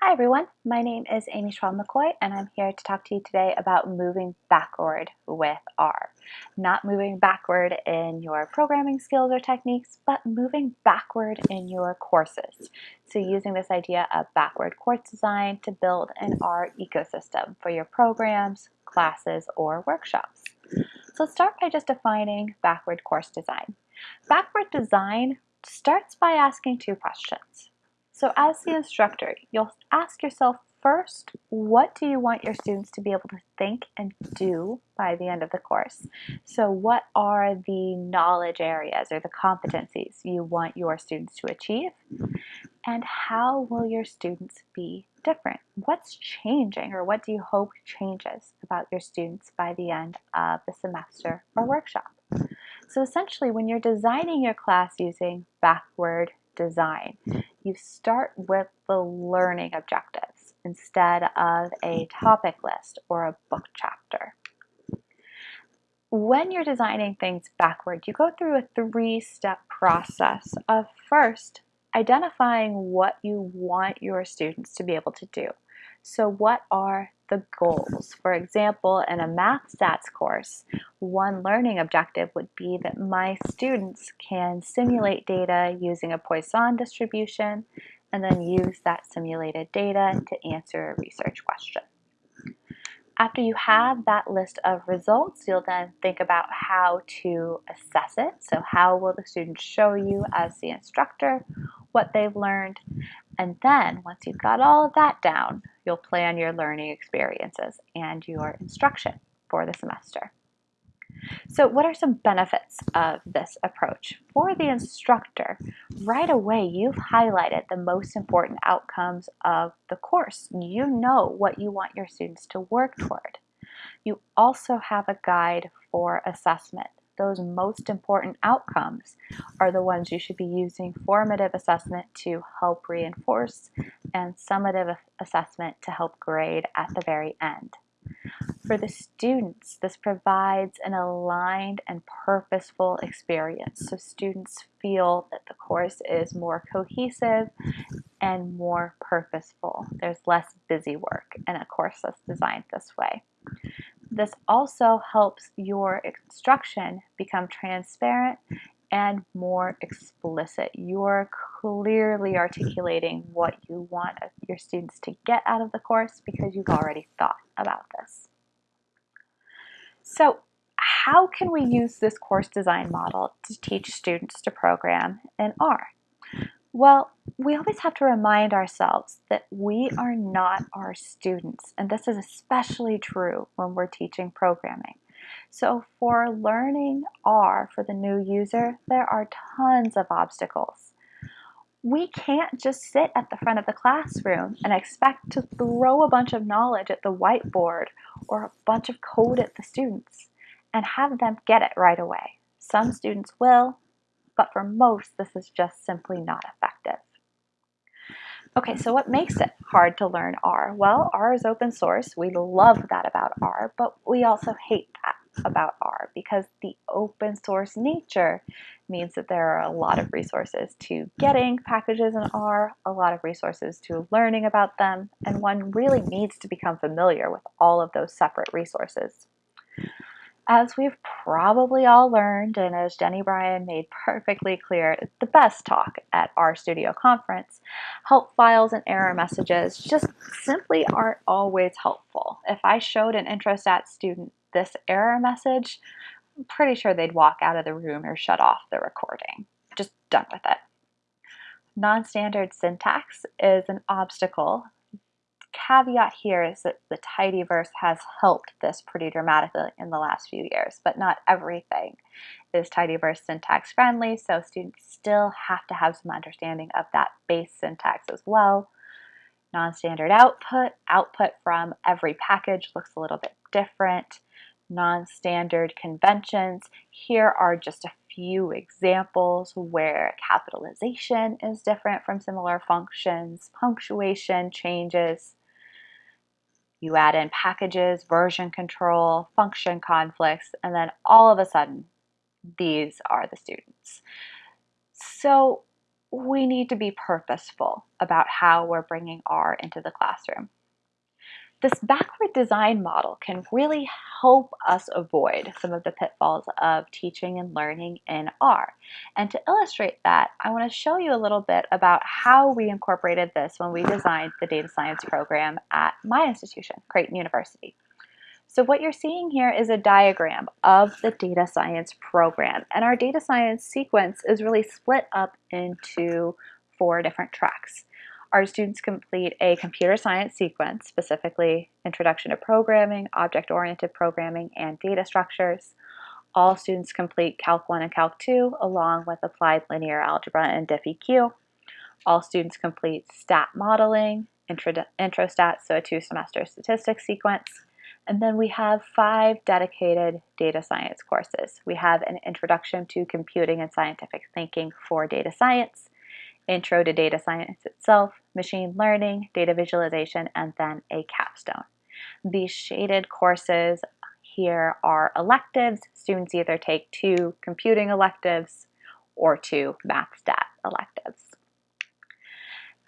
Hi everyone, my name is Amy Schwab McCoy and I'm here to talk to you today about moving backward with R. Not moving backward in your programming skills or techniques, but moving backward in your courses. So using this idea of backward course design to build an R ecosystem for your programs, classes, or workshops. So let's start by just defining backward course design. Backward design starts by asking two questions. So as the instructor, you'll ask yourself first, what do you want your students to be able to think and do by the end of the course? So what are the knowledge areas or the competencies you want your students to achieve? And how will your students be different? What's changing or what do you hope changes about your students by the end of the semester or workshop? So essentially, when you're designing your class using backward design, you start with the learning objectives instead of a topic list or a book chapter. When you're designing things backward, you go through a three-step process of first identifying what you want your students to be able to do. So what are the goals? For example, in a math stats course, one learning objective would be that my students can simulate data using a Poisson distribution and then use that simulated data to answer a research question. After you have that list of results, you'll then think about how to assess it. So how will the students show you as the instructor what they've learned? And then once you've got all of that down, you'll plan your learning experiences and your instruction for the semester. So what are some benefits of this approach? For the instructor, right away you've highlighted the most important outcomes of the course. You know what you want your students to work toward. You also have a guide for assessment. Those most important outcomes are the ones you should be using formative assessment to help reinforce and summative assessment to help grade at the very end. For the students, this provides an aligned and purposeful experience. So students feel that the course is more cohesive and more purposeful. There's less busy work in a course that's designed this way. This also helps your instruction become transparent and more explicit. You're clearly articulating what you want your students to get out of the course because you've already thought about this. So how can we use this course design model to teach students to program in R? Well, we always have to remind ourselves that we are not our students, and this is especially true when we're teaching programming. So for learning R for the new user, there are tons of obstacles. We can't just sit at the front of the classroom and expect to throw a bunch of knowledge at the whiteboard or a bunch of code at the students and have them get it right away. Some students will, but for most, this is just simply not effective. Okay, so what makes it hard to learn R? Well, R is open source. We love that about R, but we also hate that about R because the open source nature means that there are a lot of resources to getting packages in R, a lot of resources to learning about them, and one really needs to become familiar with all of those separate resources. As we've probably all learned, and as Jenny Bryan made perfectly clear at the best talk at RStudio conference, help files and error messages just simply aren't always helpful. If I showed an IntroStat student this error message, I'm pretty sure they'd walk out of the room or shut off the recording. Just done with it. Non-standard syntax is an obstacle. Caveat here is that the tidyverse has helped this pretty dramatically in the last few years, but not everything is tidyverse syntax friendly, so students still have to have some understanding of that base syntax as well. Non-standard output, output from every package looks a little bit different non-standard conventions. Here are just a few examples where capitalization is different from similar functions, punctuation changes, you add in packages, version control, function conflicts, and then all of a sudden, these are the students. So we need to be purposeful about how we're bringing R into the classroom. This backward design model can really help us avoid some of the pitfalls of teaching and learning in R. And to illustrate that, I want to show you a little bit about how we incorporated this when we designed the data science program at my institution, Creighton University. So what you're seeing here is a diagram of the data science program. And our data science sequence is really split up into four different tracks. Our students complete a computer science sequence, specifically Introduction to Programming, Object-Oriented Programming, and Data Structures. All students complete Calc 1 and Calc 2, along with Applied Linear Algebra and DiffEq. All students complete Stat Modeling, Intro, Stats, so a two-semester statistics sequence. And then we have five dedicated data science courses. We have an Introduction to Computing and Scientific Thinking for Data Science, Intro to Data Science itself, Machine Learning, Data Visualization, and then a capstone. These shaded courses here are electives. Students either take two computing electives or two math stat electives.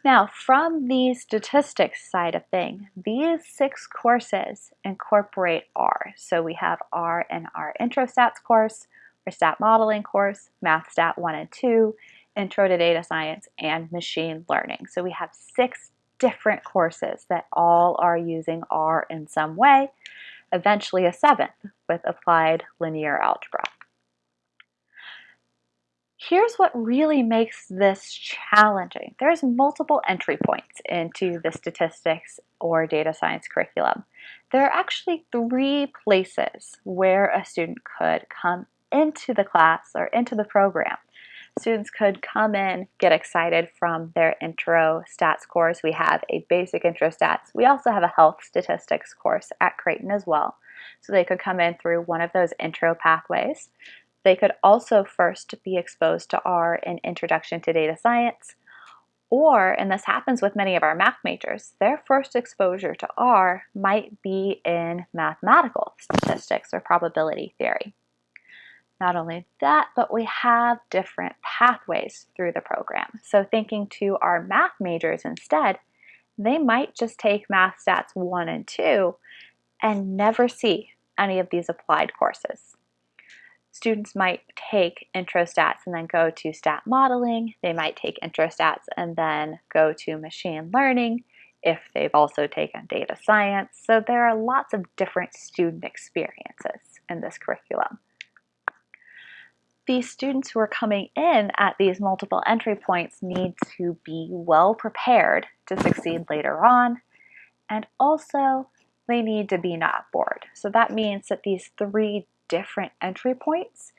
Now, from the statistics side of things, these six courses incorporate R. So we have R in our Intro Stats course, our Stat Modeling course, Math Stat 1 and 2, Intro to Data Science, and Machine Learning. So we have six different courses that all are using R in some way, eventually a seventh with Applied Linear Algebra. Here's what really makes this challenging. There's multiple entry points into the statistics or data science curriculum. There are actually three places where a student could come into the class or into the program students could come in, get excited from their intro stats course. We have a basic intro stats. We also have a health statistics course at Creighton as well. So they could come in through one of those intro pathways. They could also first be exposed to R in Introduction to Data Science, or, and this happens with many of our math majors, their first exposure to R might be in mathematical statistics or probability theory. Not only that, but we have different pathways through the program. So thinking to our math majors instead, they might just take Math Stats 1 and 2 and never see any of these applied courses. Students might take intro stats and then go to stat modeling. They might take intro stats and then go to machine learning if they've also taken data science. So there are lots of different student experiences in this curriculum these students who are coming in at these multiple entry points need to be well prepared to succeed later on. And also, they need to be not bored. So that means that these three different entry points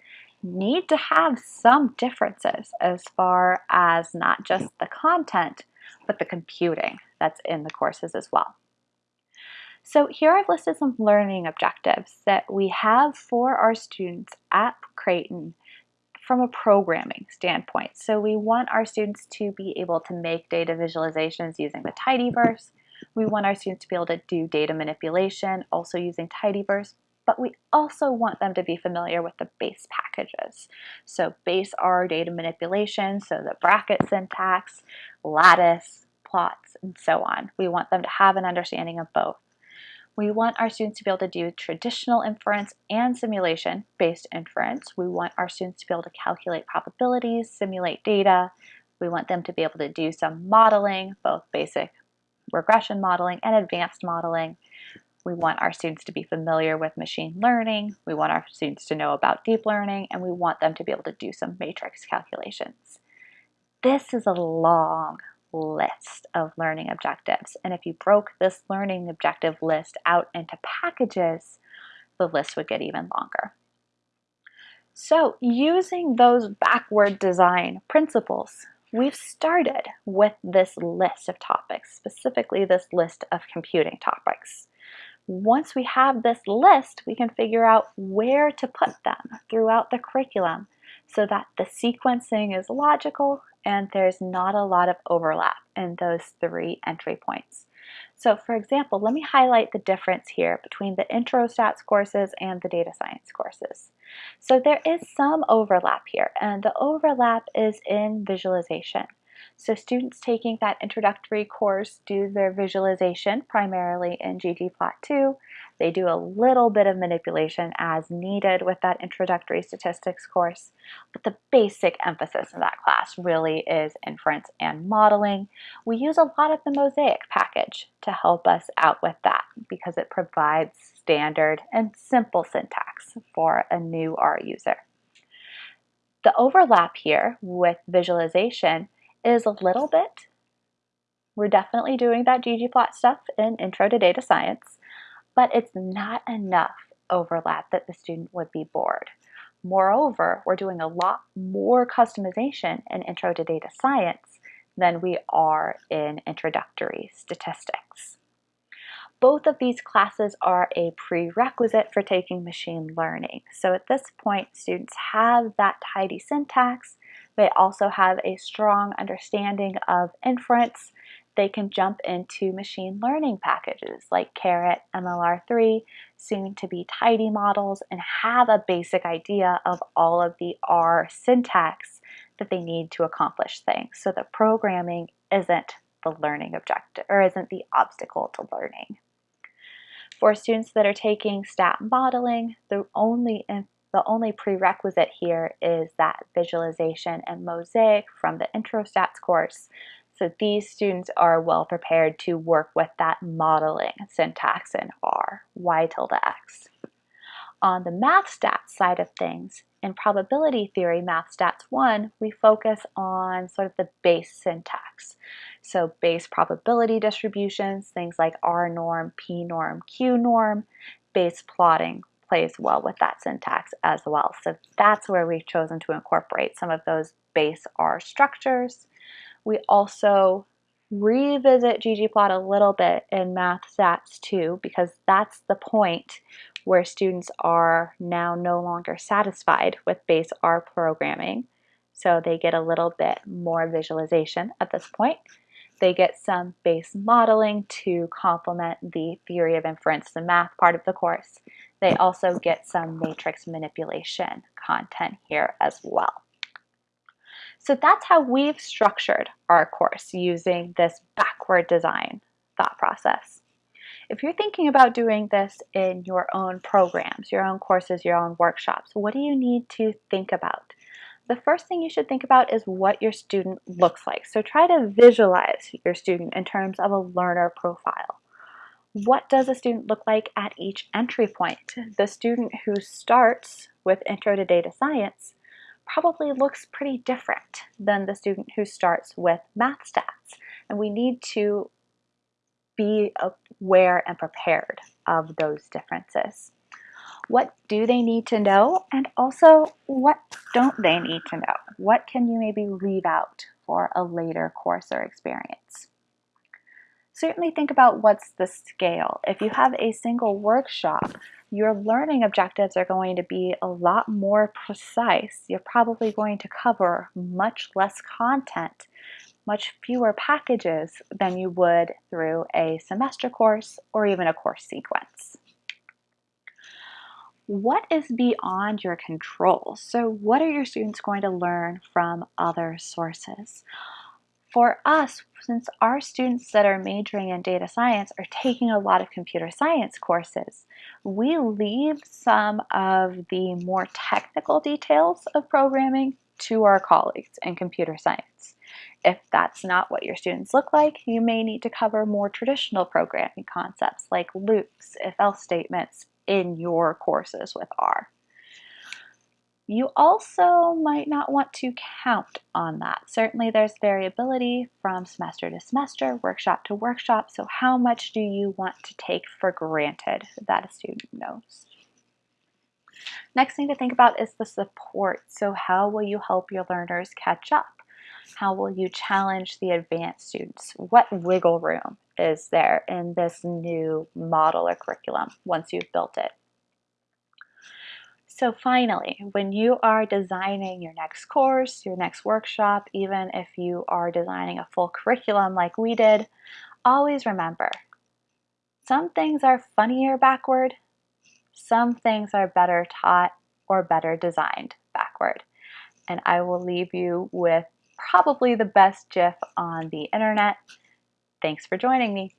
need to have some differences as far as not just the content, but the computing that's in the courses as well. So here I've listed some learning objectives that we have for our students at Creighton from a programming standpoint. So we want our students to be able to make data visualizations using the tidyverse. We want our students to be able to do data manipulation also using tidyverse, but we also want them to be familiar with the base packages. So base R data manipulation, so the bracket syntax, lattice, plots, and so on. We want them to have an understanding of both. We want our students to be able to do traditional inference and simulation-based inference. We want our students to be able to calculate probabilities, simulate data. We want them to be able to do some modeling, both basic regression modeling and advanced modeling. We want our students to be familiar with machine learning. We want our students to know about deep learning, and we want them to be able to do some matrix calculations. This is a long, list of learning objectives. And if you broke this learning objective list out into packages, the list would get even longer. So using those backward design principles, we've started with this list of topics, specifically this list of computing topics. Once we have this list, we can figure out where to put them throughout the curriculum so that the sequencing is logical and there's not a lot of overlap in those three entry points. So for example, let me highlight the difference here between the intro stats courses and the data science courses. So there is some overlap here, and the overlap is in visualization. So students taking that introductory course do their visualization primarily in ggplot2. They do a little bit of manipulation as needed with that introductory statistics course, but the basic emphasis in that class really is inference and modeling. We use a lot of the Mosaic package to help us out with that because it provides standard and simple syntax for a new R user. The overlap here with visualization is a little bit. We're definitely doing that ggplot stuff in Intro to Data Science, but it's not enough overlap that the student would be bored. Moreover, we're doing a lot more customization in Intro to Data Science than we are in Introductory Statistics. Both of these classes are a prerequisite for taking machine learning. So at this point, students have that tidy syntax. They also have a strong understanding of inference they can jump into machine learning packages like Caret, MLR3, soon to be tidymodels, and have a basic idea of all of the R syntax that they need to accomplish things. So the programming isn't the learning objective or isn't the obstacle to learning. For students that are taking stat modeling, the only the only prerequisite here is that visualization and mosaic from the intro stats course so these students are well prepared to work with that modeling syntax in R, y tilde x. On the math stats side of things, in probability theory math stats 1, we focus on sort of the base syntax. So base probability distributions, things like rnorm, P norm, qnorm, base plotting plays well with that syntax as well. So that's where we've chosen to incorporate some of those base R structures. We also revisit ggplot a little bit in math stats 2 because that's the point where students are now no longer satisfied with base R programming. So they get a little bit more visualization at this point. They get some base modeling to complement the theory of inference, the math part of the course. They also get some matrix manipulation content here as well. So that's how we've structured our course using this backward design thought process. If you're thinking about doing this in your own programs, your own courses, your own workshops, what do you need to think about? The first thing you should think about is what your student looks like. So try to visualize your student in terms of a learner profile. What does a student look like at each entry point? The student who starts with Intro to Data Science probably looks pretty different than the student who starts with math stats. And we need to be aware and prepared of those differences. What do they need to know? And also, what don't they need to know? What can you maybe leave out for a later course or experience? Certainly think about what's the scale. If you have a single workshop, your learning objectives are going to be a lot more precise. You're probably going to cover much less content, much fewer packages than you would through a semester course or even a course sequence. What is beyond your control? So what are your students going to learn from other sources? For us, since our students that are majoring in data science are taking a lot of computer science courses, we leave some of the more technical details of programming to our colleagues in computer science. If that's not what your students look like, you may need to cover more traditional programming concepts like loops, if-else statements in your courses with R. You also might not want to count on that. Certainly there's variability from semester to semester, workshop to workshop, so how much do you want to take for granted that a student knows? Next thing to think about is the support. So how will you help your learners catch up? How will you challenge the advanced students? What wiggle room is there in this new model or curriculum once you've built it? So finally, when you are designing your next course, your next workshop, even if you are designing a full curriculum like we did, always remember, some things are funnier backward, some things are better taught or better designed backward. And I will leave you with probably the best GIF on the internet. Thanks for joining me.